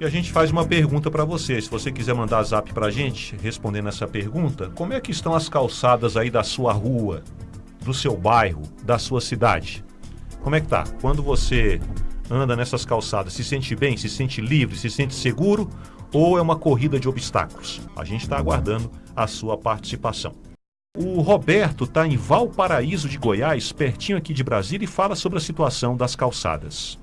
E a gente faz uma pergunta para você. Se você quiser mandar zap para a gente respondendo essa pergunta, como é que estão as calçadas aí da sua rua, do seu bairro, da sua cidade? Como é que tá? Quando você anda nessas calçadas, se sente bem, se sente livre, se sente seguro ou é uma corrida de obstáculos? A gente está aguardando a sua participação. O Roberto está em Valparaíso de Goiás, pertinho aqui de Brasília, e fala sobre a situação das calçadas.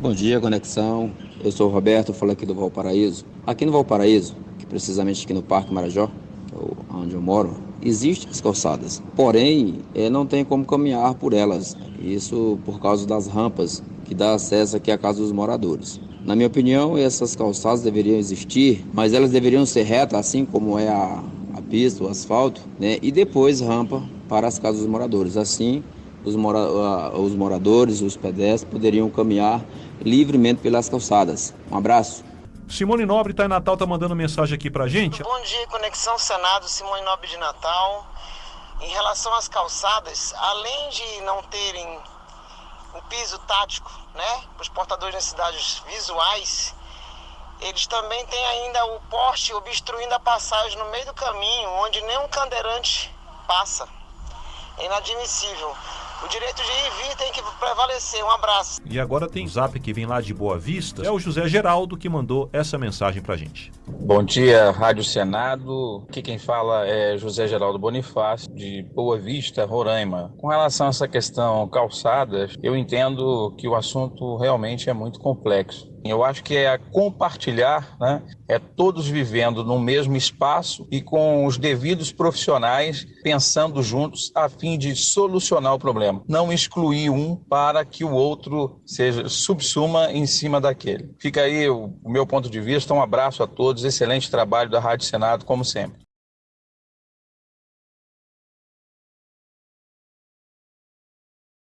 Bom dia, Conexão. Eu sou o Roberto, falo aqui do Valparaíso. Aqui no Valparaíso, que precisamente aqui no Parque Marajó, é onde eu moro, existem as calçadas. Porém, não tem como caminhar por elas. Isso por causa das rampas que dá acesso aqui à casa dos moradores. Na minha opinião, essas calçadas deveriam existir, mas elas deveriam ser retas, assim como é a, a pista, o asfalto, né? E depois rampa para as casas dos moradores. Assim, os, mora os moradores, os pedestres poderiam caminhar livremente pelas calçadas. Um abraço. Simone Nobre está em Natal, tá mandando mensagem aqui pra gente. Bom dia, Conexão Senado, Simone Nobre de Natal. Em relação às calçadas, além de não terem um piso tático, né, para os portadores de necessidades visuais, eles também têm ainda o poste obstruindo a passagem no meio do caminho, onde nenhum cadeirante passa. É inadmissível. O direito de ir e vir tem que prevalecer. Um abraço. E agora tem zap que vem lá de Boa Vista. É o José Geraldo que mandou essa mensagem pra gente. Bom dia, Rádio Senado. Aqui quem fala é José Geraldo Bonifácio, de Boa Vista, Roraima. Com relação a essa questão calçadas, eu entendo que o assunto realmente é muito complexo. Eu acho que é compartilhar, né? é todos vivendo no mesmo espaço e com os devidos profissionais pensando juntos a fim de solucionar o problema. Não excluir um para que o outro seja subsuma em cima daquele. Fica aí o, meu ponto de vista. Um abraço a todos. Excelente trabalho da Rádio Senado, como sempre.